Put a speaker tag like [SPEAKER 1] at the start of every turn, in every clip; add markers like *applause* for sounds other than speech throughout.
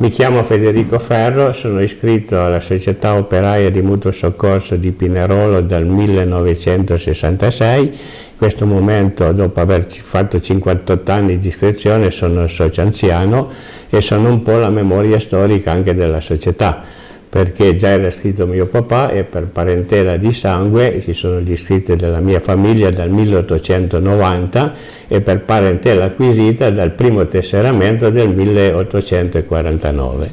[SPEAKER 1] Mi chiamo Federico Ferro, sono iscritto alla Società Operaia di Mutuo Soccorso di Pinerolo dal 1966. In questo momento, dopo aver fatto 58 anni di iscrizione, sono socio anziano e sono un po' la memoria storica anche della società perché già era iscritto mio papà e per parentela di sangue ci sono gli iscritti della mia famiglia dal 1890 e per parentela acquisita dal primo tesseramento del 1849,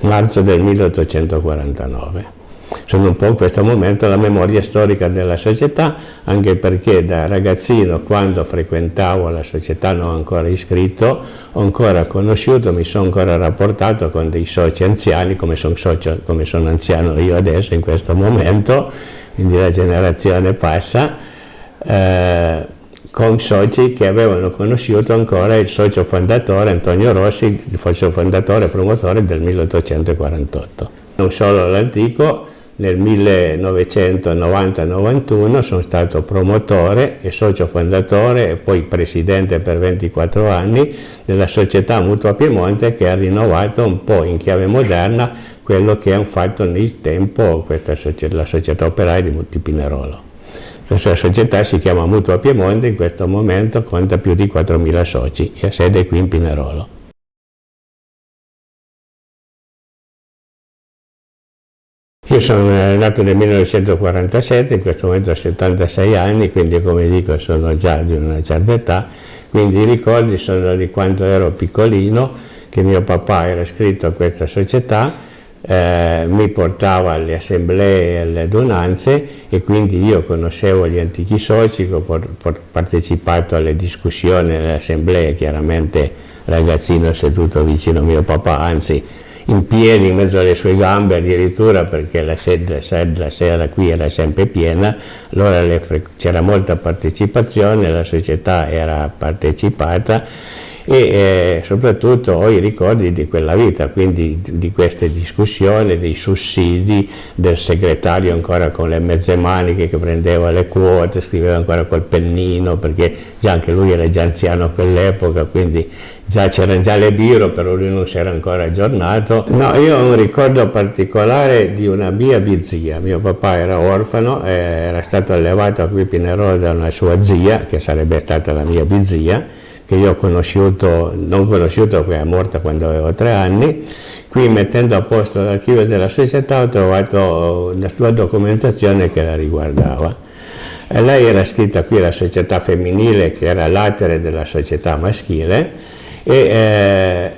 [SPEAKER 1] marzo del 1849 sono un po' in questo momento la memoria storica della società, anche perché da ragazzino, quando frequentavo la società non ancora iscritto, ho ancora conosciuto, mi sono ancora rapportato con dei soci anziani, come sono, sono anziano io adesso in questo momento, quindi la generazione passa, eh, con soci che avevano conosciuto ancora il socio fondatore Antonio Rossi, il socio fondatore e promotore del 1848. Non solo l'antico, nel 1990-91 sono stato promotore e socio fondatore e poi presidente per 24 anni della società Mutua Piemonte che ha rinnovato un po' in chiave moderna quello che hanno fatto nel tempo società, la società operaia di Pinerolo. Questa società si chiama Mutua Piemonte, in questo momento conta più di 4.000 soci e ha sede qui in Pinerolo. Io sono nato nel 1947, in questo momento ho 76 anni, quindi come dico sono già di una certa età, quindi i ricordi sono di quando ero piccolino, che mio papà era iscritto a questa società, eh, mi portava alle assemblee e alle adunanze e quindi io conoscevo gli antichi soci, ho partecipato alle discussioni, alle assemblee, chiaramente ragazzino seduto vicino a mio papà, anzi in piedi in mezzo alle sue gambe addirittura perché la sede, la sera qui era sempre piena, allora c'era molta partecipazione, la società era partecipata e eh, soprattutto ho i ricordi di quella vita, quindi di queste discussioni, dei sussidi, del segretario ancora con le mezze maniche che prendeva le quote, scriveva ancora col pennino perché già anche lui era già anziano a quell'epoca, quindi già c'erano già le biro, però lui non si era ancora aggiornato. No, io ho un ricordo particolare di una mia bizia, mio papà era orfano, era stato allevato qui a Pinerolo da una sua zia, che sarebbe stata la mia bizia, che io ho conosciuto, non conosciuto perché è morta quando avevo tre anni, qui mettendo a posto l'archivio della società ho trovato la sua documentazione che la riguardava. E lei era scritta qui alla società femminile che era l'atere della società maschile e eh,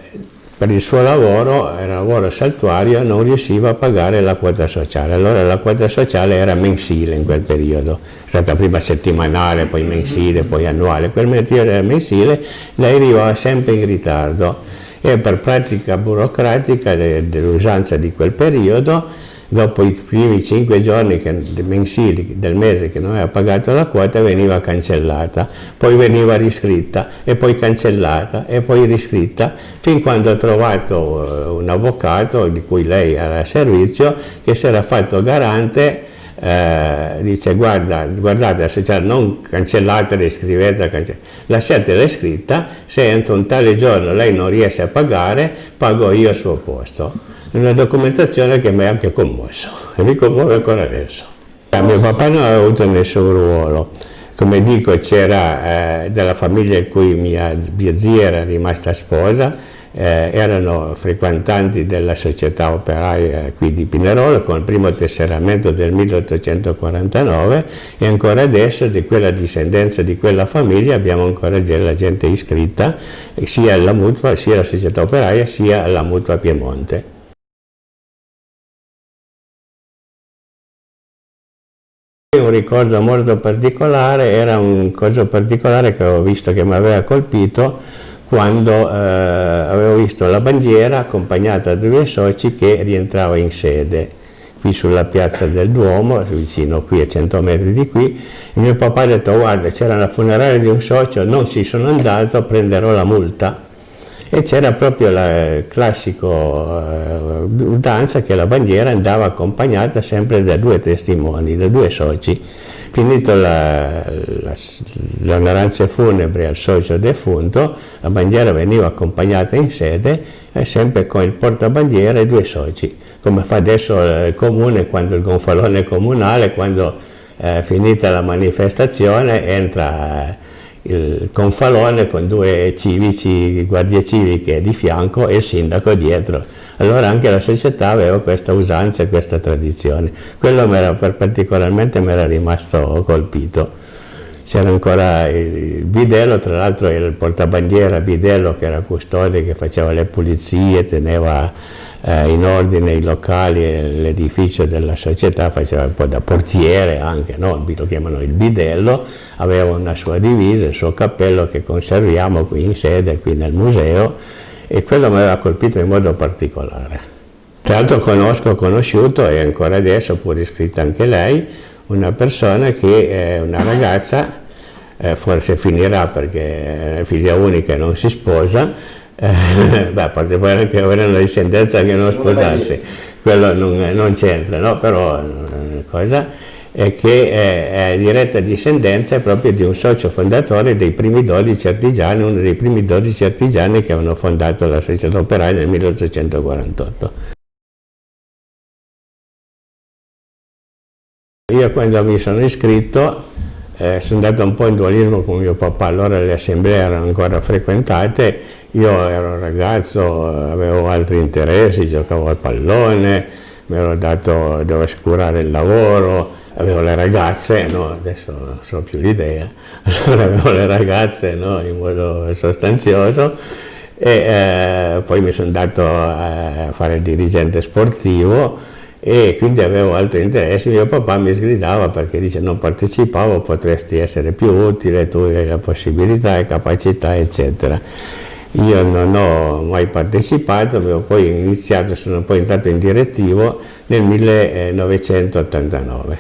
[SPEAKER 1] per il suo lavoro, era lavoro saltuario, non riusciva a pagare la quota sociale. Allora la quota sociale era mensile in quel periodo, è stata prima settimanale, poi mensile, poi annuale. Quel periodo era mensile, lei arrivava sempre in ritardo e per pratica burocratica dell'usanza di quel periodo dopo i primi cinque giorni che, mensili del mese che non aveva pagato la quota veniva cancellata, poi veniva riscritta e poi cancellata e poi riscritta fin quando ho trovato eh, un avvocato di cui lei era a servizio che si era fatto garante eh, dice guarda, guardate la società non cancellate, riscrivete, cancellate. lasciatela scritta, se entro un tale giorno lei non riesce a pagare, pago io al suo posto una documentazione che mi ha anche commosso e mi commuove ancora adesso. Eh, mio papà non aveva avuto nessun ruolo, come dico c'era eh, della famiglia in cui mia, mia zia era rimasta sposa, eh, erano frequentanti della società operaia qui di Pinerolo con il primo tesseramento del 1849 e ancora adesso di quella discendenza di quella famiglia abbiamo ancora della gente iscritta sia alla mutua, sia alla società operaia sia alla mutua Piemonte. Ricordo molto particolare era un cosa particolare che ho visto che mi aveva colpito quando eh, avevo visto la bandiera accompagnata da due soci che rientrava in sede qui sulla piazza del Duomo, vicino qui a 100 metri di qui, e mio papà ha detto guarda c'era la funeraria di un socio, non ci sono andato, prenderò la multa e c'era proprio la classica eh, danza che la bandiera andava accompagnata sempre da due testimoni, da due soci. Finito l'onoranza funebri al socio defunto, la bandiera veniva accompagnata in sede e sempre con il portabandiera e due soci, come fa adesso il comune, quando il gonfalone comunale, quando è finita la manifestazione entra il confalone con due civici, guardie civiche di fianco e il sindaco dietro. Allora anche la società aveva questa usanza e questa tradizione. Quello particolarmente mi era rimasto colpito. C'era ancora il bidello, tra l'altro il portabandiera bidello che era custode, che faceva le pulizie, teneva eh, in ordine i locali e l'edificio della società, faceva un po' da portiere anche, no? lo chiamano il bidello, aveva una sua divisa, il suo cappello che conserviamo qui in sede, qui nel museo, e quello mi aveva colpito in modo particolare. Tra l'altro conosco, conosciuto, e ancora adesso, pur iscritta anche lei, una persona che è una ragazza, eh, forse finirà perché è figlia unica e non si sposa, eh, *laughs* beh, a parte poi anche avere una discendenza che non sposarsi, quello non, non c'entra, no? però eh, cosa è che è, è, diretta discendenza proprio di un socio fondatore dei primi 12 artigiani, uno dei primi 12 artigiani che avevano fondato la società operaia nel 1848. Io quando mi sono iscritto eh, sono andato un po' in dualismo con mio papà, allora le assemblee erano ancora frequentate, io ero un ragazzo, avevo altri interessi, giocavo al pallone, mi ero dato, devo assicurare il lavoro, avevo le ragazze, no, adesso non so più l'idea, *laughs* allora avevo le ragazze no, in modo sostanzioso e eh, poi mi sono andato a fare il dirigente sportivo e quindi avevo altri interessi, mio papà mi sgridava perché dice non partecipavo, potresti essere più utile, tu hai la possibilità e capacità eccetera. Io non ho mai partecipato, avevo poi iniziato, sono poi entrato in direttivo nel 1989,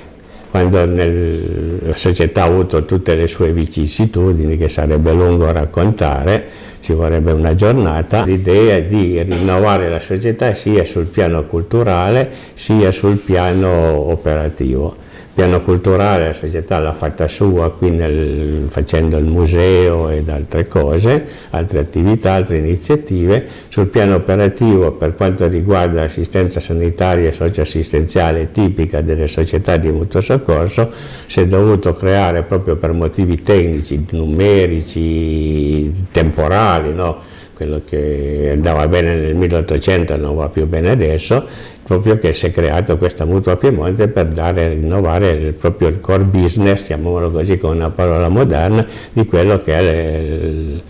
[SPEAKER 1] quando nel, la società ha avuto tutte le sue vicissitudini che sarebbe lungo raccontare, ci vorrebbe una giornata, l'idea di rinnovare la società sia sul piano culturale sia sul piano operativo piano culturale la società l'ha fatta sua qui nel, facendo il museo ed altre cose, altre attività, altre iniziative. Sul piano operativo per quanto riguarda l'assistenza sanitaria e socioassistenziale tipica delle società di mutuo soccorso si è dovuto creare proprio per motivi tecnici, numerici, temporali, no? quello che andava bene nel 1800 non va più bene adesso, proprio che si è creato questa mutua Piemonte per dare, rinnovare il, proprio il core business, chiamiamolo così con una parola moderna, di quello che è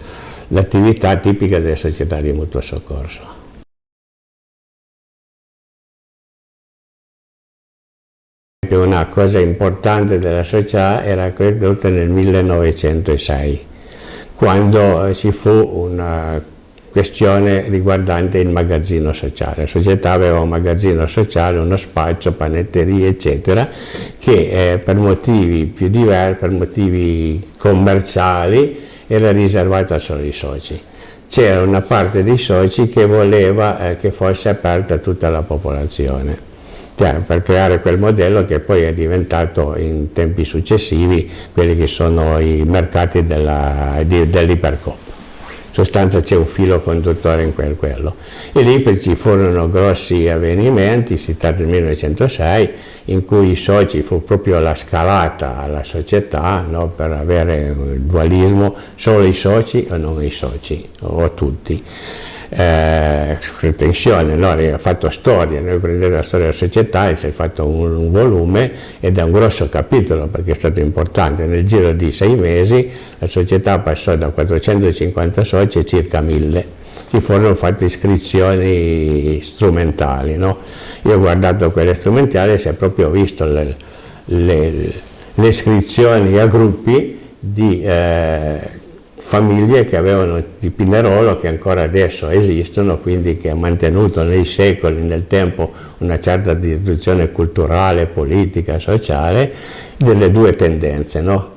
[SPEAKER 1] l'attività tipica delle società di mutuo soccorso. Una cosa importante della società era creata nel 1906, quando ci fu una questione riguardante il magazzino sociale. La società aveva un magazzino sociale, uno spaccio, panetterie, eccetera, che eh, per motivi più diversi, per motivi commerciali, era riservata solo ai soci. C'era una parte dei soci che voleva eh, che fosse aperta a tutta la popolazione. Per creare quel modello che poi è diventato in tempi successivi quelli che sono i mercati dell'ipercoop sostanza c'è un filo conduttore in quel quello. E lì ci furono grossi avvenimenti, si tratta del 1906, in cui i soci fu proprio la scalata alla società no, per avere il dualismo solo i soci o non i soci, o tutti eh, pretensione, no? ha fatto storia, noi prendete la storia della società e si è fatto un, un, volume ed è un grosso capitolo perché è stato importante, nel giro di sei mesi la società passò da 450 soci a circa 1000 ci furono fatte iscrizioni strumentali. No? Io ho guardato quelle strumentali e si è proprio visto le, le, le iscrizioni a gruppi di eh, famiglie che avevano di Pinerolo che ancora adesso esistono, quindi che ha mantenuto nei secoli, nel tempo, una certa distribuzione culturale, politica, sociale, delle due tendenze, no?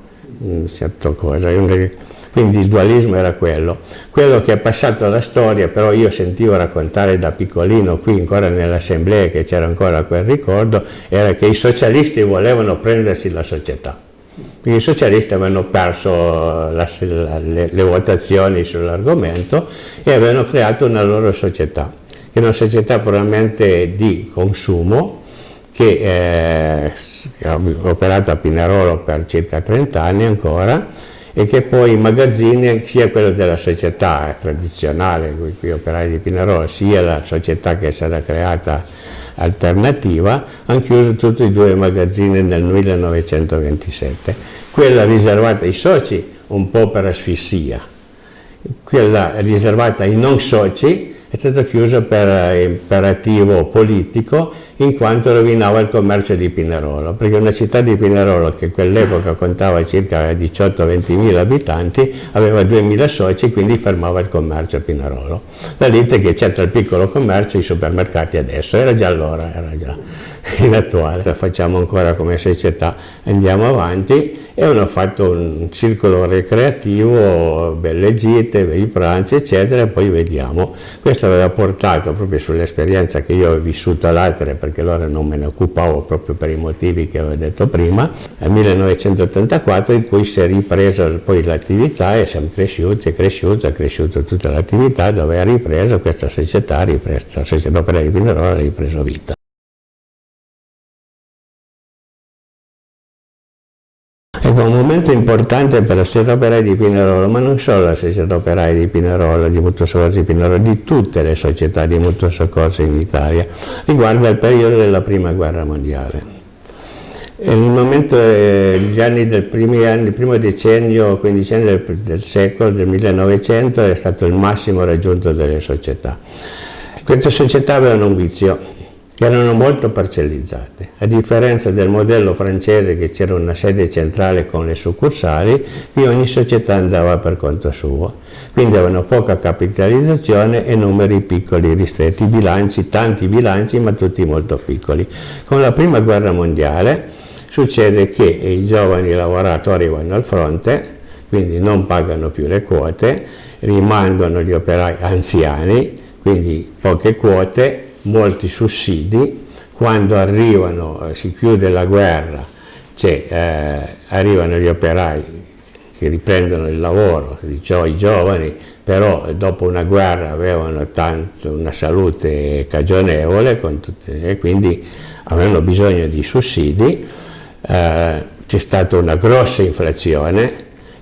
[SPEAKER 1] Quindi il dualismo era quello. Quello che è passato alla storia, però io sentivo raccontare da piccolino, qui ancora nell'assemblea che c'era ancora quel ricordo, era che i socialisti volevano prendersi la società Quindi i socialisti avevano perso la, le, le votazioni sull'argomento e avevano creato una loro società, che è una società puramente di consumo, che eh, ha operato a Pinerolo per circa 30 anni ancora e che poi magazzini, sia quello della società tradizionale, qui operai di Pinerolo, sia la società che stata creata alternativa, hanno chiuso tutti e due i magazzini nel 1927. Quella riservata ai soci un po' per asfissia, quella riservata ai non soci è stata chiusa per imperativo politico in quanto rovinava il commercio di Pinerolo, perché una città di Pinerolo che quell'epoca contava circa 18-20 mila abitanti aveva 2.000 soci, quindi fermava il commercio a Pinerolo. Da lì che c'è tra il piccolo commercio e i supermercati adesso, era già allora, era già *laughs* in attuale. La facciamo ancora come società, andiamo avanti e hanno fatto un circolo recreativo, belle gite, bei pranzi eccetera e poi vediamo. Questo aveva portato proprio sull'esperienza che io ho vissuto all'altra perché allora non me ne occupavo proprio per i motivi che avevo detto prima, nel 1984 in cui si è ripresa poi l'attività e siamo cresciuti, è cresciuta, è cresciuta tutta l'attività dove ha ripreso questa società, ripresa, la società operaia di Pinerolo ha ripreso vita. Ecco, un momento importante per la società operaia di Pinerolo, ma non solo la società operaia di Pinerolo, di mutuo soccorso di Pinerolo, di tutte le società di mutuo soccorso in Italia, riguarda il periodo della Prima Guerra Mondiale. Nel momento, eh, gli anni del anni, il primo decennio, quindicennio del, del secolo, del 1900, è stato il massimo raggiunto delle società. Queste società avevano un vizio, che erano molto parcellizzate. A differenza del modello francese che c'era una sede centrale con le succursali, qui ogni società andava per conto suo. Quindi avevano poca capitalizzazione e numeri piccoli, ristretti, bilanci, tanti bilanci ma tutti molto piccoli. Con la prima guerra mondiale succede che i giovani lavoratori vanno al fronte, quindi non pagano più le quote, rimangono gli operai anziani, quindi poche quote molti sussidi, quando arrivano, eh, si chiude la guerra, cioè, eh, arrivano gli operai che riprendono il lavoro, i giovani, però dopo una guerra avevano tanto una salute cagionevole tutte, e quindi avevano bisogno di sussidi, eh, c'è stata una grossa inflazione,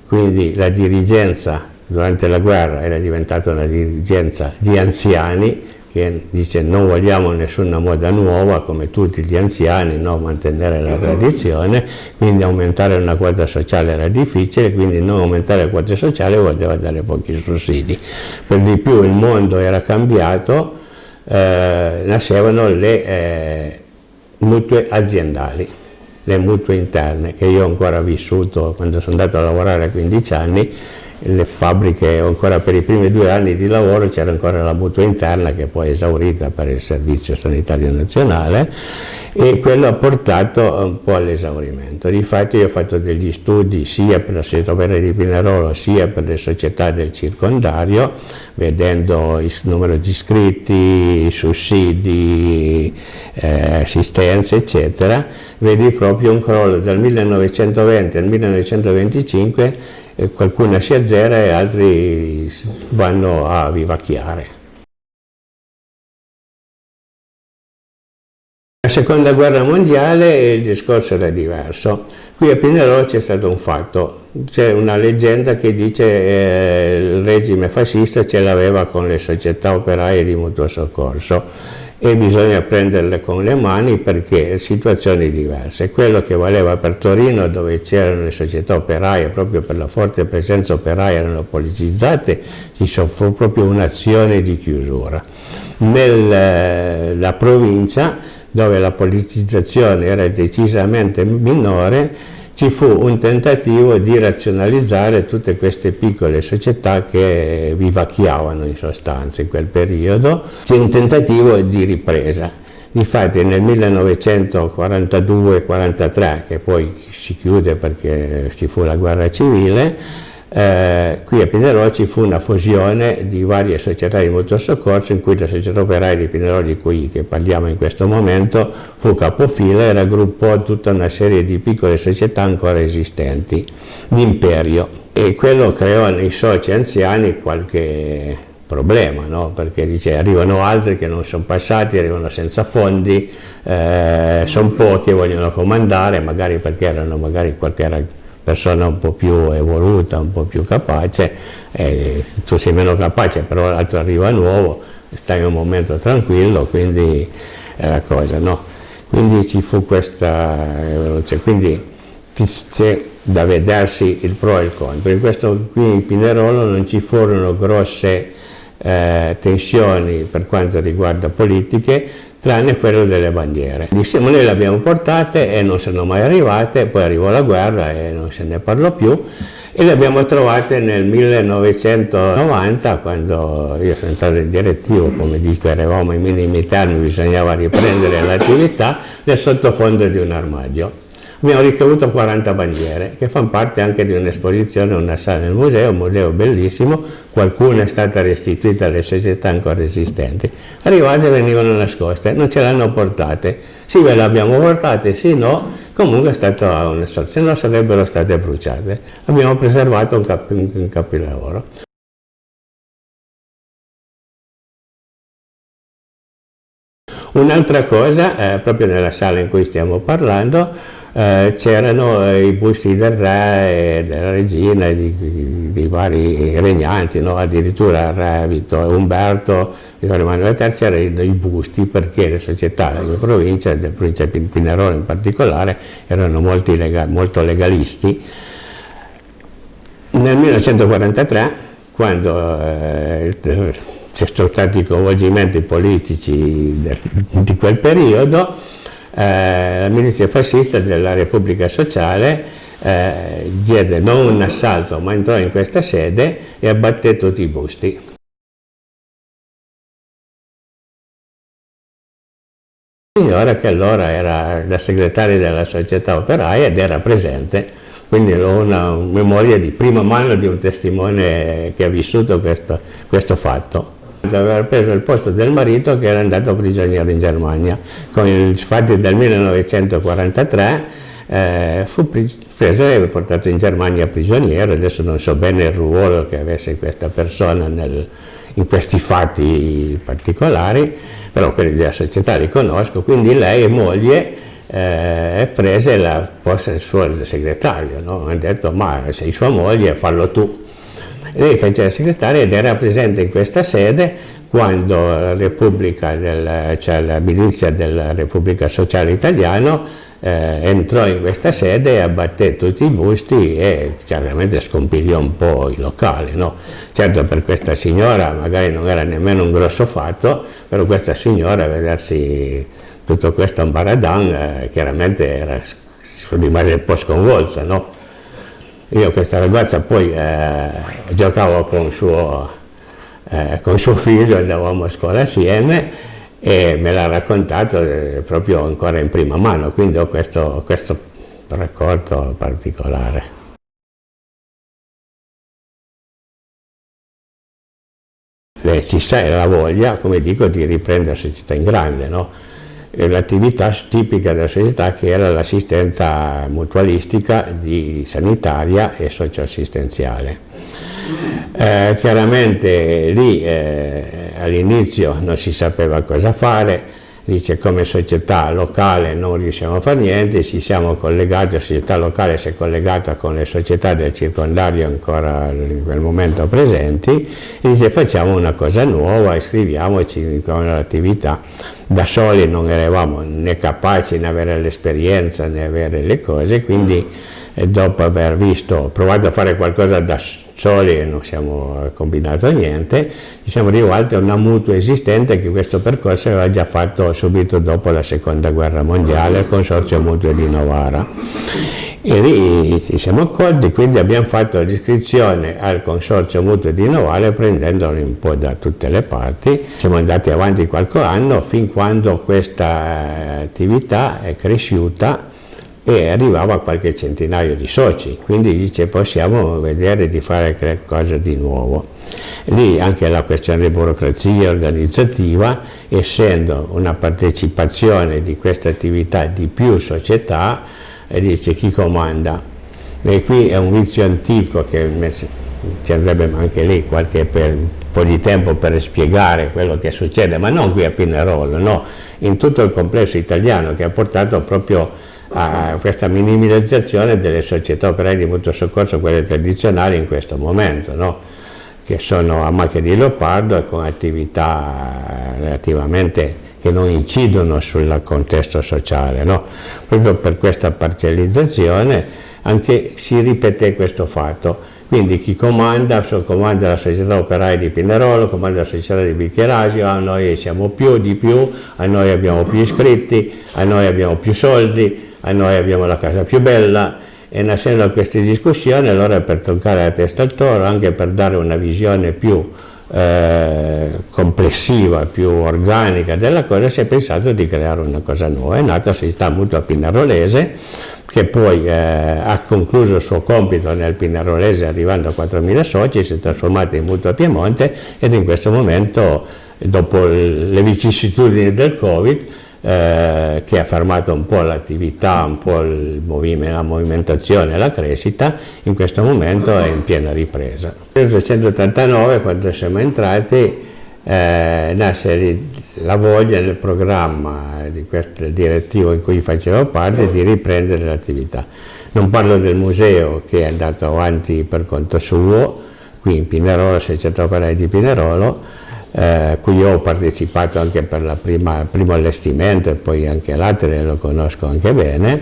[SPEAKER 1] quindi la dirigenza durante la guerra era diventata una dirigenza di anziani che dice non vogliamo nessuna moda nuova come tutti gli anziani, no? mantenere la tradizione, quindi aumentare una quota sociale era difficile, quindi non aumentare la quota sociale voleva dare pochi sussidi. Per di più il mondo era cambiato, eh, nascevano le eh, mutue aziendali, le mutue interne che io ho ancora vissuto quando sono andato a lavorare a 15 anni, le fabbriche ancora per i primi due anni di lavoro c'era ancora la mutua interna che poi è esaurita per il servizio sanitario nazionale e quello ha portato un po' all'esaurimento. Difatti io ho fatto degli studi sia per la società opera di Pinerolo sia per le società del circondario vedendo il numero di iscritti, i sussidi, eh, assistenze eccetera, vedi proprio un crollo dal 1920 al 1925 qualcuno si azzera e altri vanno a vivacchiare. La seconda guerra mondiale il discorso era diverso. Qui a Pinerolo c'è stato un fatto, c'è una leggenda che dice che eh, il regime fascista ce l'aveva con le società operaie di mutuo soccorso e bisogna prenderle con le mani perché situazioni diverse. Quello che valeva per Torino dove c'erano le società operaie, proprio per la forte presenza operaia erano politicizzate, ci fu proprio un'azione di chiusura. Nella provincia dove la politicizzazione era decisamente minore ci fu un tentativo di razionalizzare tutte queste piccole società che vivacchiavano in sostanza in quel periodo, un tentativo di ripresa. Infatti nel 1942-43, che poi si chiude perché ci fu la guerra civile, eh, qui a Pinerolo ci fu una fusione di varie società di mutuo soccorso in cui la società operaia di Pinerolo di cui parliamo in questo momento fu capofila e raggruppò tutta una serie di piccole società ancora esistenti di imperio e quello creò nei soci anziani qualche problema, no? perché dice arrivano altri che non sono passati, arrivano senza fondi, eh, sono pochi, vogliono comandare, magari perché erano magari qualche persona un po' più evoluta, un po' più capace, eh, tu sei meno capace, però l'altro arriva nuovo, stai un momento tranquillo, quindi è la cosa, no? Quindi ci fu questa, cioè, quindi c'è da vedersi il pro e il contro. In questo qui in Pinerolo non ci furono grosse eh, tensioni per quanto riguarda politiche, tranne quello delle bandiere. Diciamo noi le abbiamo portate e non sono mai arrivate, poi arrivò la guerra e non se ne parlò più e le abbiamo trovate nel 1990 quando io sono entrato in direttivo, come dico eravamo in minimi termini, bisognava riprendere l'attività nel sottofondo di un armadio abbiamo ricevuto 40 bandiere che fanno parte anche di un'esposizione, una sala nel museo, un museo bellissimo, qualcuna è stata restituita alle società ancora esistenti, arrivate venivano nascoste, non ce l'hanno portate, sì ve le abbiamo portate, sì no, comunque è stato sorta, se no sarebbero state bruciate, abbiamo preservato un, cap un capilavoro. Un'altra cosa, eh, proprio nella sala in cui stiamo parlando, eh, c'erano i busti del re e della regina, di, di vari regnanti, no? addirittura il re Vittorio Umberto, Vittorio Emanuele III c'erano i busti perché le società della provincia, della provincia di Pinerolo in particolare, erano lega, molto legalisti. Nel 1943, quando eh, ci sono stati i coinvolgimenti politici di quel periodo, eh, la milizia fascista della Repubblica Sociale eh, diede non un assalto ma entrò in questa sede e abbatté tutti i busti. signora che allora era la segretaria della società operaia ed era presente, quindi ho una memoria di prima mano di un testimone che ha vissuto questo, questo fatto aver preso il posto del marito che era andato prigioniero in Germania. Con i fatti del 1943 eh, fu preso e portato in Germania prigioniero, adesso non so bene il ruolo che avesse questa persona nel, in questi fatti particolari, però quelli della società li conosco, quindi lei e moglie eh, prese la posta del suo segretario, no? ha detto ma sei sua moglie fallo tu lei fece la segretaria ed era presente in questa sede quando la Repubblica, del, cioè la milizia della Repubblica Sociale Italiana eh, entrò in questa sede e abbatté tutti i busti e chiaramente scompigliò un po' il locale. No? Certo per questa signora magari non era nemmeno un grosso fatto, però questa signora vedersi tutto questo ambaradan eh, chiaramente era, rimase un po' sconvolta. No? Io questa ragazza poi eh, giocavo con suo, eh, con suo figlio, andavamo a scuola assieme e me l'ha raccontato eh, proprio ancora in prima mano, quindi ho questo, questo racconto particolare. ci sta la voglia, come dico, di riprendere la società in grande, no? L'attività tipica della società che era l'assistenza mutualistica di sanitaria e socioassistenziale. Eh, chiaramente lì eh, all'inizio non si sapeva cosa fare, dice come società locale non riusciamo a fare niente, ci siamo collegati, la società locale si è collegata con le società del circondario ancora in quel momento presenti e dice facciamo una cosa nuova, iscriviamoci con l'attività. Da soli non eravamo né capaci né avere l'esperienza né avere le cose, quindi eh, dopo aver visto, provato a fare qualcosa da soli, soli e non siamo combinato niente, ci siamo rivolti a una mutua esistente che questo percorso aveva già fatto subito dopo la seconda guerra mondiale, il Consorzio Mutuo di Novara. E lì ci siamo accorti, quindi abbiamo fatto l'iscrizione al Consorzio Mutuo di Novara prendendolo un po' da tutte le parti. Siamo andati avanti qualche anno fin quando questa attività è cresciuta e arrivava a qualche centinaio di soci, quindi dice possiamo vedere di fare qualcosa di nuovo. Lì anche la questione di burocrazia organizzativa, essendo una partecipazione di questa attività di più società, dice chi comanda. E qui è un vizio antico che ci andrebbe anche lì qualche per, po' di tempo per spiegare quello che succede, ma non qui a Pinerolo, no, in tutto il complesso italiano che ha portato proprio a questa minimizzazione delle società operaie di mutuo soccorso, quelle tradizionali in questo momento, no? che sono a macchia di leopardo e con attività relativamente che non incidono sul contesto sociale. No? Proprio per questa parcializzazione anche si ripete questo fatto. Quindi chi comanda, comanda la società operaia di Pinerolo, comanda la società di Bicchierasio, a noi siamo più di più, a noi abbiamo più iscritti, a noi abbiamo più soldi, a noi abbiamo la casa più bella e nascendo queste discussioni allora per toccare la testa al toro, anche per dare una visione più eh, complessiva, più organica della cosa, si è pensato di creare una cosa nuova. È nata la società mutua Pinarolese, che poi eh, ha concluso il suo compito nel Pinarolese arrivando a 4.000 soci, si è trasformata in Mutua Piemonte ed in questo momento, dopo le vicissitudini del Covid, eh, che ha fermato un po' l'attività, un po' movime, la movimentazione e la crescita, in questo momento è in piena ripresa. Nel 1989, quando siamo entrati, eh, nasce la voglia nel programma di questo direttivo in cui facevo parte di riprendere l'attività. Non parlo del museo che è andato avanti per conto suo, qui in Pinerolo, Società Operaia di Pinerolo, eh, cui ho partecipato anche per il primo allestimento e poi anche l'altro lo conosco anche bene,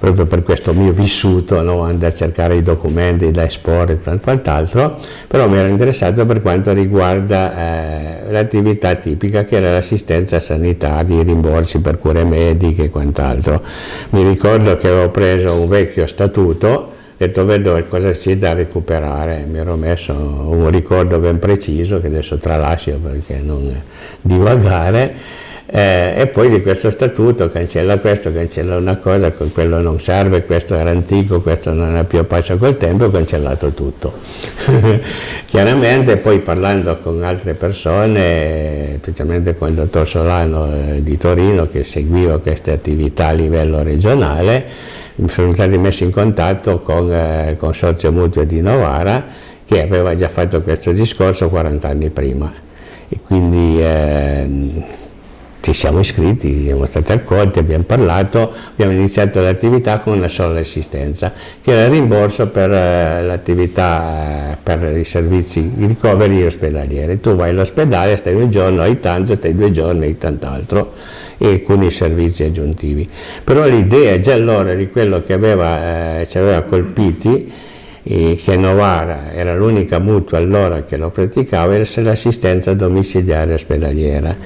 [SPEAKER 1] proprio per questo mio vissuto, no? andare a cercare i documenti da esporre e quant'altro, però mi ero interessato per quanto riguarda eh, l'attività tipica che era l'assistenza sanitaria, i rimborsi per cure mediche e quant'altro. Mi ricordo che avevo preso un vecchio statuto detto vedo cosa c'è da recuperare, mi ero messo un ricordo ben preciso che adesso tralascio perché non divagare eh, e poi di questo statuto cancella questo, cancella una cosa, quello non serve, questo era antico, questo non è più a passo col tempo, ho cancellato tutto. *laughs* Chiaramente poi parlando con altre persone, specialmente con il dottor Solano eh, di Torino che seguiva queste attività a livello regionale, sono stati messi in contatto con eh, il Consorzio Mutuo di Novara che aveva già fatto questo discorso 40 anni prima. E quindi eh, ci siamo iscritti, siamo stati accolti, abbiamo parlato, abbiamo iniziato l'attività con una sola assistenza, che era il rimborso per eh, l'attività, eh, per i servizi, i ricoveri ospedalieri. Tu vai all'ospedale, stai un giorno, hai tanto, stai due giorni, hai tant'altro e con i servizi aggiuntivi. Però l'idea già allora di quello che aveva, eh, ci aveva colpiti che Novara era l'unica mutua allora che lo praticava, era l'assistenza domiciliare ospedaliera,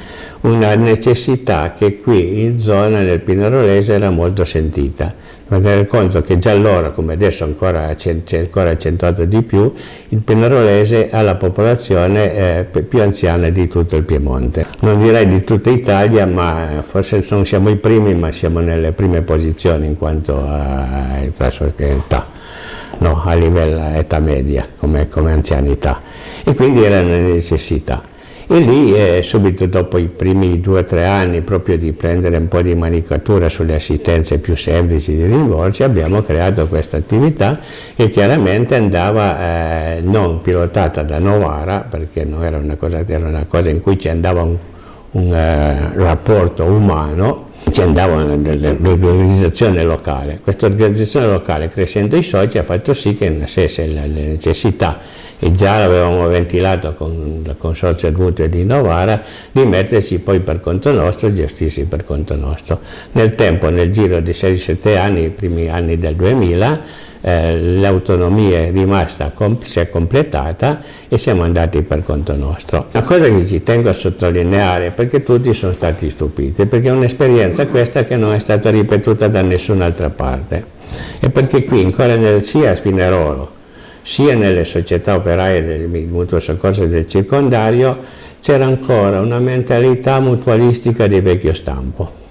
[SPEAKER 1] una necessità che qui in zona nel Pinerolese era molto sentita. Ma tenere conto che già allora, come adesso ancora c'è ancora accentuato di più, il Pinerolese ha la popolazione eh, più anziana di tutto il Piemonte. Non direi di tutta Italia, ma forse non siamo i primi, ma siamo nelle prime posizioni in quanto a età no, a livello età media, come, come, anzianità, e quindi era una necessità. E lì, eh, subito dopo i primi due o tre anni, proprio di prendere un po' di manicatura sulle assistenze più semplici di rimborsi, abbiamo creato questa attività che chiaramente andava eh, non pilotata da Novara, perché non era una cosa, era una cosa in cui ci andava un, un eh, rapporto umano, ci andava l'organizzazione locale. Questa organizzazione locale, crescendo i soci, ha fatto sì che nascesse la necessità, e già l'avevamo ventilato con il consorzio Mutue di Novara, di mettersi poi per conto nostro e gestirsi per conto nostro. Nel tempo, nel giro di 6-7 anni, i primi anni del 2000, eh, l'autonomia è rimasta, si è completata e siamo andati per conto nostro. Una cosa che ci tengo a sottolineare perché tutti sono stati stupiti, perché è un'esperienza questa che non è stata ripetuta da nessun'altra parte e perché qui ancora nel, sia a Spinerolo sia nelle società operaie del mutuo soccorso del circondario c'era ancora una mentalità mutualistica di vecchio stampo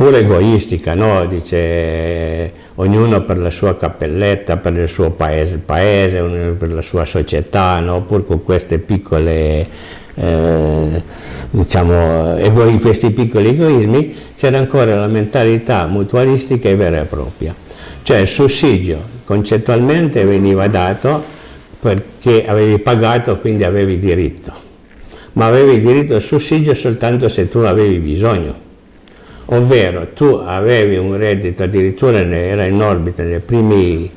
[SPEAKER 1] pure egoistica, no? dice ognuno per la sua cappelletta, per il suo paese, paese per la sua società, no? pur con queste piccole, eh, diciamo, ego, questi piccoli egoismi, c'era ancora la mentalità mutualistica e vera e propria. Cioè il sussidio concettualmente veniva dato perché avevi pagato, quindi avevi diritto, ma avevi diritto al sussidio soltanto se tu avevi bisogno ovvero tu avevi un reddito, addirittura era in orbita nei primi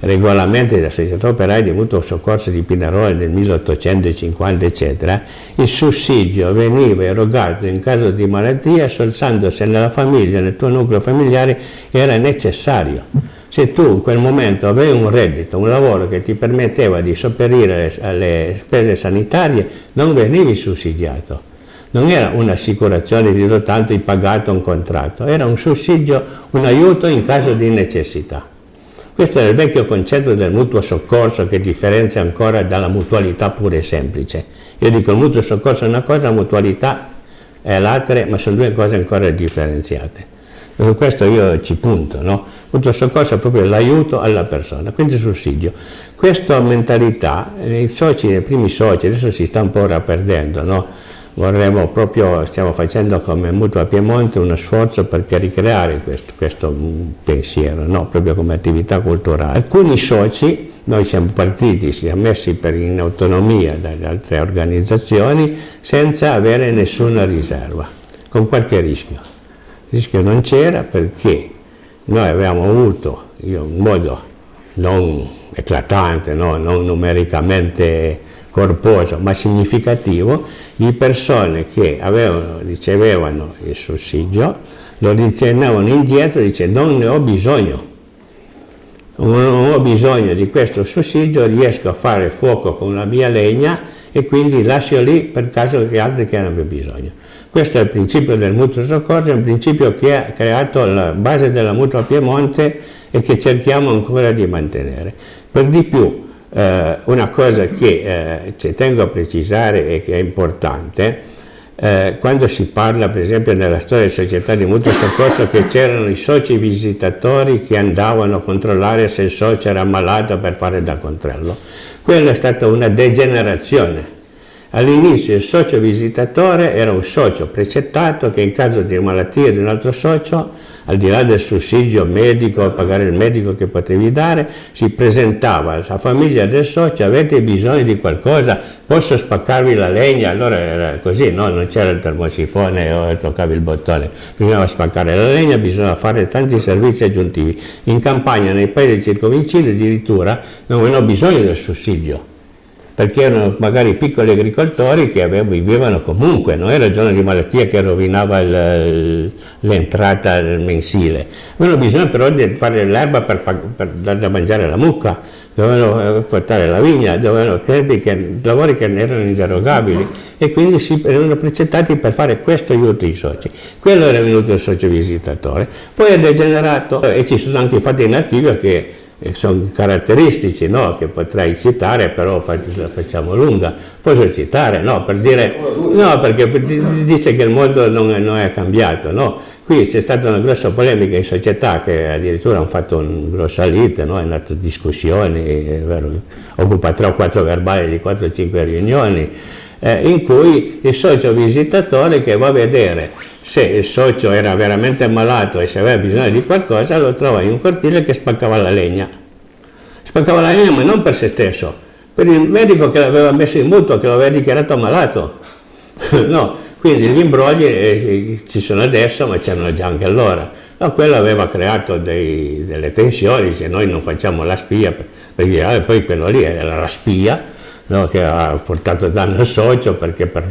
[SPEAKER 1] regolamenti della società operaia di mutuo soccorso di Pinerolo nel 1850 eccetera, il sussidio veniva erogato in caso di malattia soltanto se nella famiglia, nel tuo nucleo familiare era necessario. Se tu in quel momento avevi un reddito, un lavoro che ti permetteva di sopperire alle spese sanitarie, non venivi sussidiato non era un'assicurazione di do tanto hai pagato un contratto, era un sussidio, un aiuto in caso di necessità. Questo è il vecchio concetto del mutuo soccorso che differenzia ancora dalla mutualità pura e semplice. Io dico il mutuo soccorso è una cosa, la mutualità è l'altra, ma sono due cose ancora differenziate. E su questo io ci punto, no? Il mutuo soccorso è proprio l'aiuto alla persona, quindi sussidio. Questa mentalità, nei soci, nei primi soci, adesso si sta un po' rapperdendo, no? Vorremmo proprio, stiamo facendo come Mutua Piemonte uno sforzo perché ricreare questo, questo pensiero, no? proprio come attività culturale. Alcuni soci, noi siamo partiti, siamo messi per in autonomia dalle altre organizzazioni senza avere nessuna riserva, con qualche rischio. Il rischio non c'era perché noi avevamo avuto, io in modo non eclatante, no? non numericamente corposo ma significativo di persone che avevano, ricevevano il sussidio, lo ritornavano indietro dicendo non ne ho bisogno, non ho bisogno di questo sussidio, riesco a fare fuoco con la mia legna e quindi lascio lì per caso che altri che hanno bisogno. Questo è il principio del mutuo soccorso, è un principio che ha creato la base della mutua Piemonte e che cerchiamo ancora di mantenere. Per di più, eh, una cosa che eh, tengo a precisare e che è importante, eh, quando si parla per esempio nella storia delle società di mutuo soccorso che c'erano i soci visitatori che andavano a controllare se il socio era malato per fare da controllo, quella è stata una degenerazione. All'inizio il socio visitatore era un socio precettato che in caso di malattia di un altro socio al di là del sussidio medico, pagare il medico che potevi dare, si presentava alla famiglia del socio, avete bisogno di qualcosa, posso spaccarvi la legna? Allora era così, no? non c'era il termosifone o toccavi il bottone, bisognava spaccare la legna, bisognava fare tanti servizi aggiuntivi. In campagna, nei paesi circovicini addirittura non avevano bisogno del sussidio, perché erano magari piccoli agricoltori che vivevano comunque, non era giorno di malattia che rovinava l'entrata mensile. Avevano bisogno però di fare l'erba per, per dar da mangiare la mucca, dovevano eh, portare la vigna, dovevano che, lavori che erano inderogabili e quindi si erano precettati per fare questo aiuto ai soci. Quello era venuto il socio visitatore. Poi è degenerato e ci sono anche fatti in archivio che sono caratteristici no? che potrei citare, però la facciamo lunga. Posso citare? No, per dire, no perché dice che il mondo non è, non è cambiato. No? Qui c'è stata una grossa polemica in società che addirittura hanno fatto una grossa lite, no? hanno fatto discussioni, occupa 3 o 4 verbali di 4 o 5 riunioni, eh, in cui il socio visitatore che va a vedere se il socio era veramente malato e se aveva bisogno di qualcosa lo trova in un cortile che spaccava la legna. Spaccava la legna ma non per se stesso, per il medico che l'aveva messo in mutuo, che l'aveva dichiarato malato. *laughs* no, quindi gli imbrogli eh, ci sono adesso ma c'erano già anche allora. No, quello aveva creato dei, delle tensioni, dice noi non facciamo la spia, perché ah, poi quello lì era la spia no, che ha portato danno al socio perché per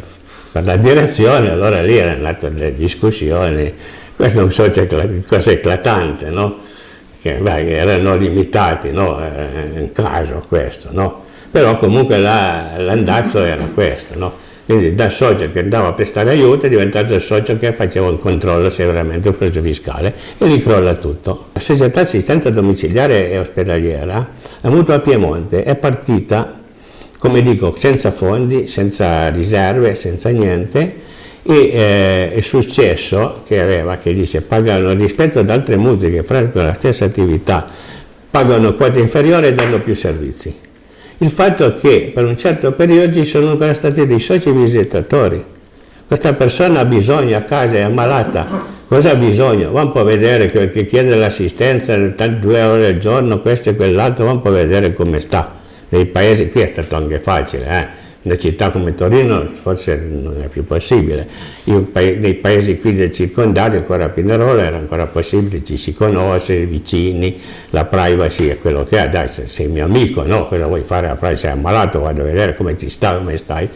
[SPEAKER 1] per la direzione, allora lì erano nate delle discussioni, questo non so, c'è cosa eclatante, no? che beh, erano limitati, no? Eh, in caso questo, no? però comunque l'andazzo era questo, no? quindi da socio che andava a prestare aiuto è diventato il socio che faceva un controllo se veramente un preso fiscale e gli crolla tutto. La società assistenza domiciliare e ospedaliera, la Mutua Piemonte, è partita come dico, senza fondi, senza riserve, senza niente, e eh, è successo che aveva, che dice, pagano rispetto ad altre mutui che praticano la stessa attività, pagano quota inferiore e danno più servizi. Il fatto è che per un certo periodo ci sono ancora stati dei soci visitatori. Questa persona ha bisogno a casa, è ammalata, cosa ha bisogno? Va un po' a vedere che, che chiede l'assistenza, due ore al giorno, questo e quell'altro, va un po' a vedere come sta. Nei paesi, qui è stato anche facile, eh? una città come Torino forse non è più possibile. Io, nei paesi qui del circondario, ancora a Pinerolo, era ancora possibile, ci si conosce, vicini, la privacy è quello che è, dai, sei mio amico, no? Cosa vuoi fare la privacy? Sei ammalato, vado a vedere come ti sta, come stai.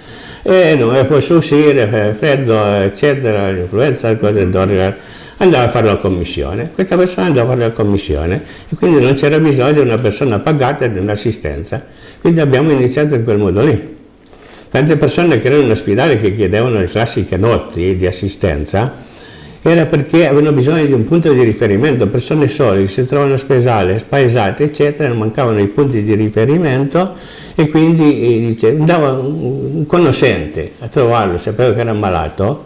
[SPEAKER 1] E non mi posso uscire, freddo, eccetera, l'influenza, cose d'ordine andava a fare la commissione, questa persona andava a fare la commissione e quindi non c'era bisogno di una persona pagata e di un'assistenza, quindi abbiamo iniziato in quel modo lì. Tante persone che erano in ospedale che chiedevano le classiche notti di assistenza era perché avevano bisogno di un punto di riferimento, persone sole che si trovano ospedale, spaesate eccetera, mancavano i punti di riferimento e quindi eh, dice, andava un conoscente a trovarlo, sapeva che era malato,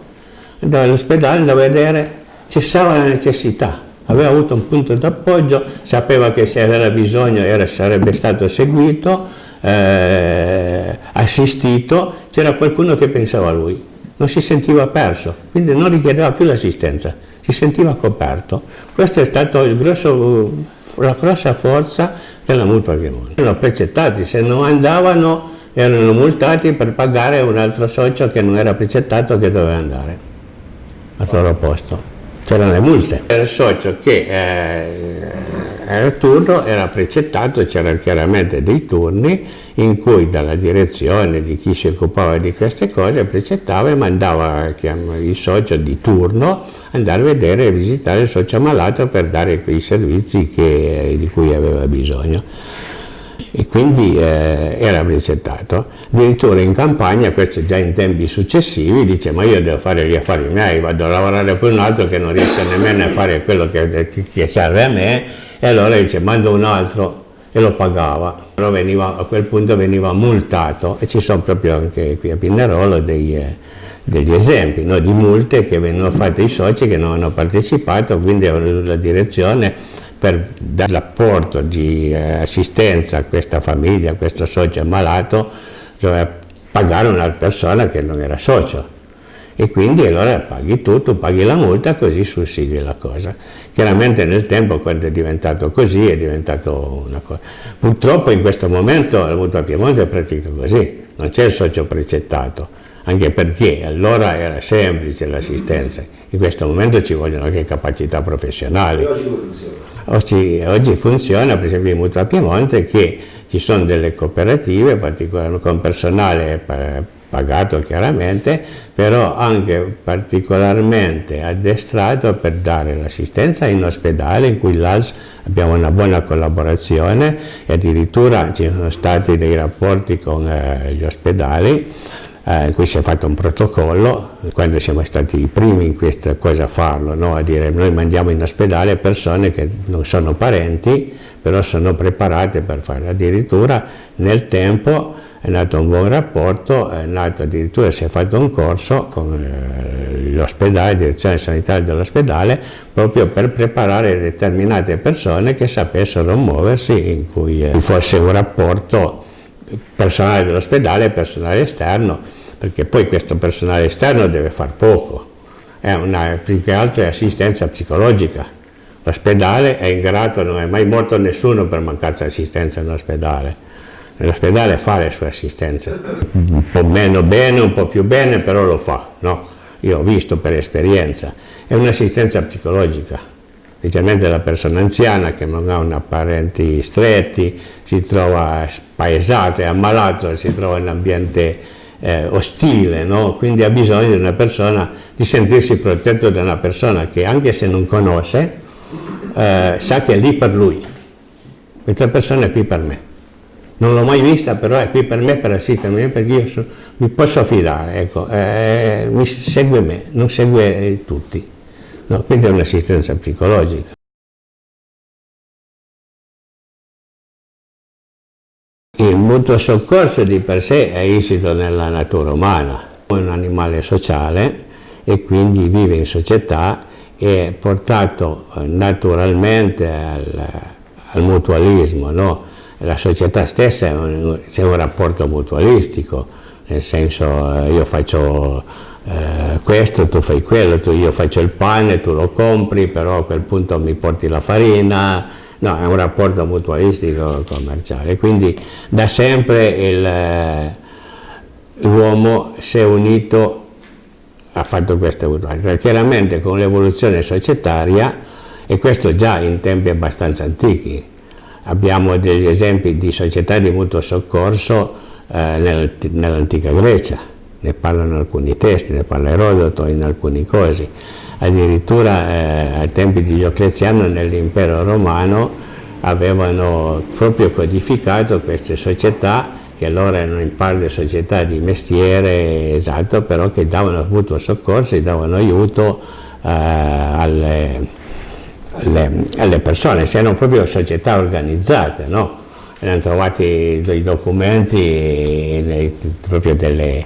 [SPEAKER 1] andava all'ospedale, andava a vedere, cessava la necessità, aveva avuto un punto d'appoggio, sapeva che se aveva bisogno era, sarebbe stato seguito, eh, assistito, c'era qualcuno che pensava a lui, non si sentiva perso, quindi non richiedeva più l'assistenza, si sentiva coperto. Questa è stata la grossa forza della Mutua Piemonte. Erano precettati, se non andavano erano multati per pagare un altro socio che non era precettato che doveva andare al loro posto. C'erano le multe. Era il socio che eh, era turno, era precettato, c'erano chiaramente dei turni in cui dalla direzione di chi si occupava di queste cose precettava e mandava il socio di turno andare a vedere e visitare il socio malato per dare quei servizi che, di cui aveva bisogno e quindi eh, era precettato. Addirittura in campagna, questo già in tempi successivi, dice ma io devo fare gli affari miei, vado a lavorare per un altro che non riesce nemmeno a fare quello che, che serve a me e allora dice mando un altro. E lo pagava. Però veniva, a quel punto veniva multato. E ci sono proprio anche qui a Pinerolo dei, eh, degli esempi no, di multe che vengono fatte ai soci che non hanno partecipato, quindi la direzione per dare l'apporto di eh, assistenza a questa famiglia, a questo socio ammalato, doveva pagare una persona che non era socio e quindi allora paghi tutto, paghi la multa così sussidi la cosa. Chiaramente nel tempo quando è diventato così è diventato una cosa. Purtroppo in questo momento la mutua Piemonte pratica così, non c'è il socio precettato, anche perché allora era semplice l'assistenza, in questo momento ci vogliono anche capacità professionali. E oggi come funziona? Oggi, oggi funziona per esempio in Mutua Piemonte che ci sono delle cooperative con personale pagato chiaramente, però anche particolarmente addestrato per dare l'assistenza in ospedale in cui l'AS abbiamo una buona collaborazione e addirittura ci sono stati dei rapporti con eh, gli ospedali eh, in cui si è fatto un protocollo, quando siamo stati i primi in questa cosa a farlo, no? a dire noi mandiamo in ospedale persone che non sono parenti, però sono preparate per farlo, addirittura nel tempo è nato un buon rapporto, è nato addirittura si è fatto un corso con eh, l'ospedale, direzione sanitaria dell'ospedale, proprio per preparare determinate persone che sapessero muoversi, in cui eh, fosse un rapporto personale dell'ospedale e personale esterno, perché poi questo personale esterno deve far poco, una, più che altro è assistenza psicologica. L'ospedale è in grado, non è mai morto nessuno per mancanza di assistenza nell'ospedale L'ospedale fa le sue assistenze, un po' meno bene, un po' più bene, però lo fa, no? Io ho visto per esperienza, è un'assistenza psicologica, specialmente la persona anziana che non ha una parenti stretti, si trova spaesato, è ammalato, si trova in un ambiente eh, ostile, no? quindi ha bisogno di una persona, di sentirsi protetto da una persona che anche se non conosce, eh, sa che è lì per lui, questa persona è qui per me non l'ho mai vista, però è qui per me per assistermi, perché io so, mi posso affidare, ecco, eh, mi segue me, non segue tutti. No, quindi è un'assistenza psicologica. Il mutuo soccorso di per sé è insito nella natura umana, è un animale sociale e quindi vive in società e portato eh, naturalmente al, al mutualismo, no? La società stessa c'è un rapporto mutualistico, nel senso eh, io faccio eh, questo, tu fai quello, tu, io faccio il pane, tu lo compri, però a quel punto mi porti la farina, no, è un rapporto mutualistico commerciale, quindi da sempre eh, l'uomo si è unito, ha fatto questa mutualità, chiaramente con l'evoluzione societaria, e questo già in tempi abbastanza antichi, abbiamo degli esempi di società di mutuo soccorso eh, nell'antica Grecia, ne parlano alcuni testi, ne parla Erodoto in alcuni cosi. Addirittura eh, ai tempi di Diocleziano nell'impero romano avevano proprio codificato queste società che allora erano in parte società di mestiere, esatto, però che davano appunto soccorso e davano aiuto eh, alle, alle, alle, persone, erano proprio società organizzate, no? Erano trovati dei documenti proprio delle,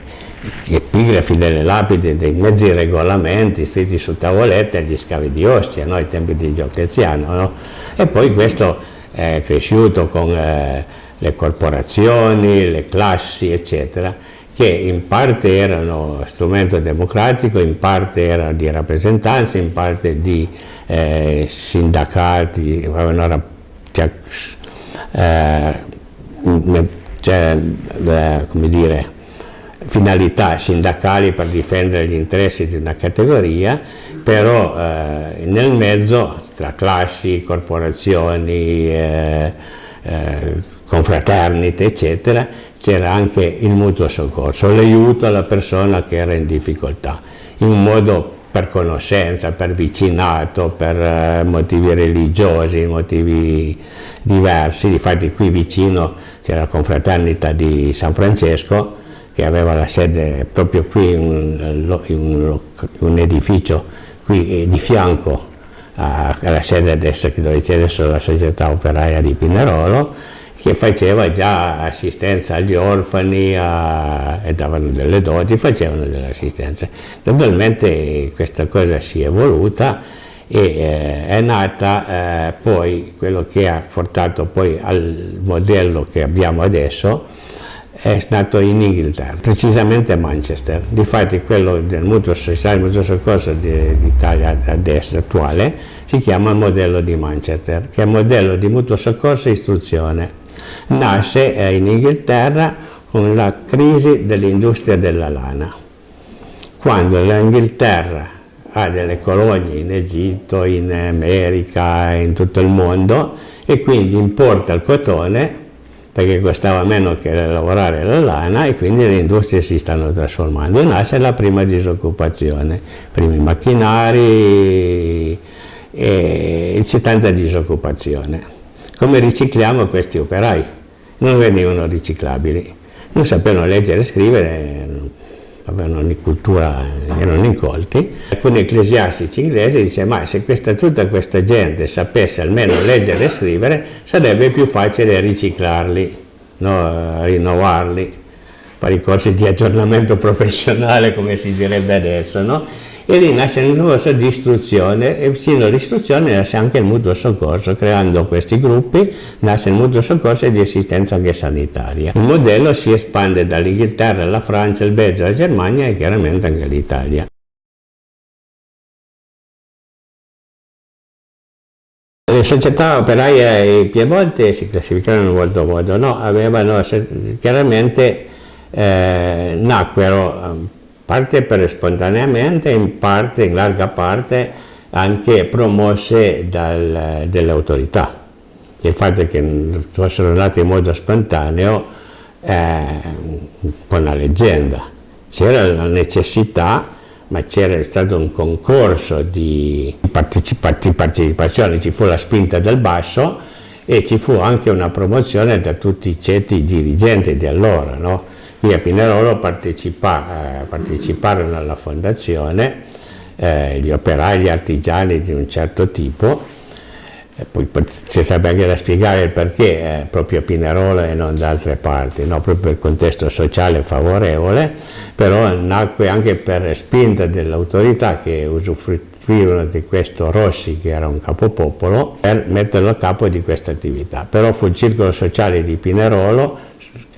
[SPEAKER 1] epigrafi delle lapidi, dei mezzi regolamenti scritti su tavolette agli scavi di Ostia, no? ai tempi di Diocleziano, no? e poi questo è cresciuto con eh, le corporazioni, le classi, eccetera, che in parte erano strumento democratico, in parte erano di rappresentanza, in parte di eh, sindacati, cioè, eh, cioè, come dire, finalità sindacali per difendere gli interessi di una categoria, però eh, nel mezzo tra classi, corporazioni, eh, eh, confraternite, eccetera, c'era anche il mutuo soccorso, l'aiuto alla persona che era in difficoltà, in un modo per conoscenza, per vicinato, per eh, motivi religiosi, motivi diversi. Difatti qui vicino c'era la confraternita di San Francesco, che aveva la sede proprio qui in un, un edificio qui eh, di fianco alla sede adesso dove c'è adesso la società operaia di Pinerolo che faceva già assistenza agli orfani a, e davano delle doti, facevano delle assistenze. Naturalmente questa cosa si è evoluta e eh, è nata eh, poi quello che ha portato poi al modello che abbiamo adesso, è nato in Inghilterra, precisamente a Manchester. Difatti quello del mutuo sociale, il mutuo soccorso d'Italia adesso attuale si chiama modello di Manchester, che è modello di mutuo soccorso e istruzione. Nasce eh, in Inghilterra con la crisi dell'industria della lana. Quando l'Inghilterra ha delle colonie in Egitto, in America, in tutto il mondo e quindi importa il cotone perché costava meno che lavorare la lana e quindi le industrie si stanno trasformando e nasce la prima disoccupazione, primi macchinari e c'è tanta disoccupazione. Come ricicliamo questi operai? Non venivano riciclabili, non sapevano leggere e scrivere, avevano di cultura, erano incolti. Alcuni ecclesiastici inglesi dicevano ma se questa, tutta questa gente sapesse almeno leggere e scrivere sarebbe più facile riciclarli, no? rinnovarli, fare i corsi di aggiornamento *laughs* professionale come si direbbe adesso. No? E lì nasce un corso di istruzione e vicino all'istruzione nasce anche il mutuo soccorso, creando questi gruppi nasce il mutuo soccorso e di assistenza anche sanitaria. Il modello si espande dall'Inghilterra alla Francia, il Belgio, la Germania e chiaramente anche all'Italia. Le società operaie Piemonte si classificavano in molto modo, no? avevano chiaramente eh, nacquero parte per spontaneamente, in parte, in larga parte, anche promosse dal, dalle autorità. Il fatto che fossero nate in modo spontaneo un po' una leggenda. C'era la necessità, ma c'era stato un concorso di partecipazione, ci fu la spinta del basso e ci fu anche una promozione da tutti i ceti dirigenti di allora, no? Qui a Pinerolo partecipa, eh, parteciparono alla fondazione eh, gli operai, gli artigiani di un certo tipo, E poi ci sarebbe anche da spiegare il perché eh, proprio a Pinerolo e non da altre parti, no? proprio il contesto sociale favorevole, però nacque anche per spinta dell'autorità che usufruirono di questo Rossi, che era un capopopolo, per metterlo a capo di questa attività. Però fu il circolo sociale di Pinerolo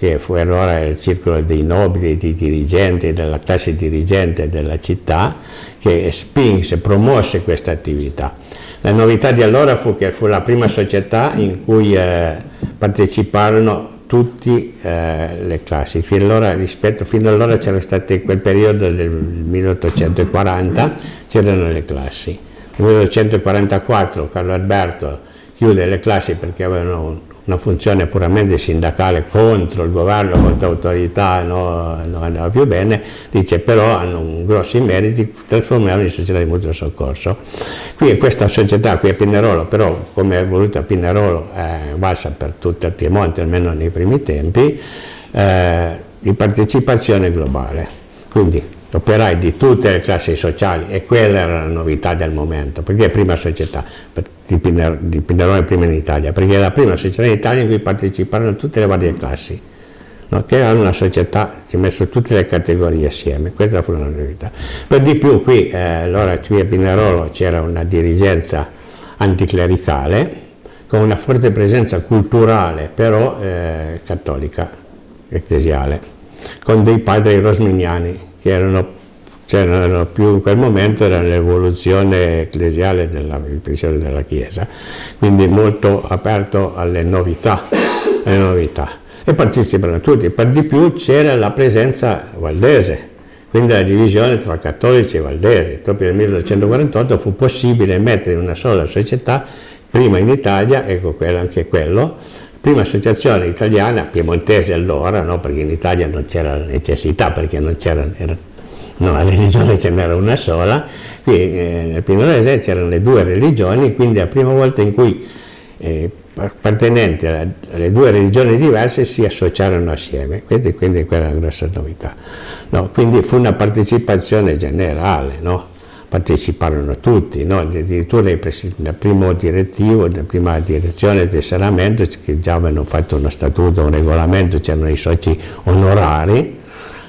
[SPEAKER 1] che fu allora il circolo dei nobili, dei dirigenti, della classe dirigente della città, che spinse, promosse questa attività. La novità di allora fu che fu la prima società in cui eh, parteciparono tutte eh, le classi. Fino allora, rispetto, fino allora c'era stato in quel periodo del 1840 c'erano le classi. Nel 1844 Carlo Alberto chiude le classi perché avevano una funzione puramente sindacale contro il governo, contro l'autorità, no, non andava più bene, dice però hanno grossi meriti, trasformiamo in società di mutuo soccorso. Qui questa società qui a Pinerolo, però come è voluta a Pinerolo, è valsa per tutto il Piemonte, almeno nei primi tempi, eh, di partecipazione globale. Quindi operai di tutte le classi sociali e quella era la novità del momento, perché è prima società di, Piner, di Pinerone prima in Italia, perché è la prima società in Italia in cui parteciparono tutte le varie classi, no? che era una società che ha messo tutte le categorie assieme, questa fu una novità. Per di più qui, eh, allora qui a Pinerolo c'era una dirigenza anticlericale, con una forte presenza culturale, però eh, cattolica, ecclesiale, con dei padri rosminiani, che erano, c'erano più in quel momento era l'evoluzione ecclesiale della, della Chiesa, quindi molto aperto alle novità, alle novità. E partecipano tutti, per di più c'era la presenza valdese, quindi la divisione tra cattolici e valdesi. Proprio nel 1948 fu possibile mettere in una sola società, prima in Italia, ecco quello, anche quello, prima associazione italiana, piemontese allora, no? perché in Italia non c'era necessità, perché non c'era, no, la religione ce n'era una sola, qui eh, nel Pinorese c'erano le due religioni, quindi la prima volta in cui eh, appartenenti alle due religioni diverse si associarono assieme, quindi, quindi quella è una grossa novità. No, quindi fu una partecipazione generale, no? Parteciparono tutti, no? addirittura il primo direttivo, la prima direzione del Saramento che già avevano fatto uno statuto, un regolamento, c'erano i soci onorari,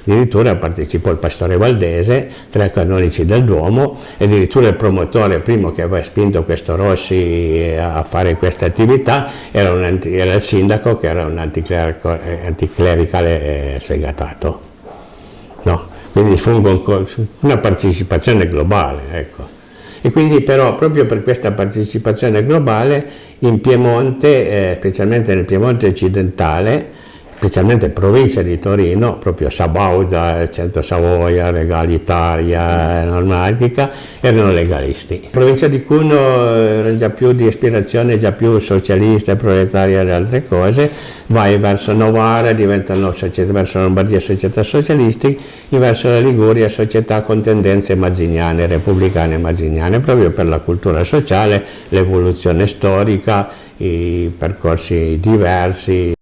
[SPEAKER 1] addirittura partecipò il pastore Valdese, tre canonici del Duomo, e addirittura il promotore, primo che aveva spinto questo Rossi a fare questa attività, era, un, era il sindaco che era un anticlericale sfegatato. No? Quindi fu una partecipazione globale. Ecco. E quindi però proprio per questa partecipazione globale in Piemonte, eh, specialmente nel Piemonte occidentale, specialmente provincia di Torino, proprio Sabauda, Centro Savoia, Regalitaria, Normatica, erano legalisti. provincia di Cuno era già più di ispirazione, già più socialista, proletaria e altre cose, vai verso Novara, diventano società, verso Lombardia società socialistiche, verso la Liguria società con tendenze mazziniane, repubblicane mazziniane, proprio per la cultura sociale, l'evoluzione storica, i percorsi diversi,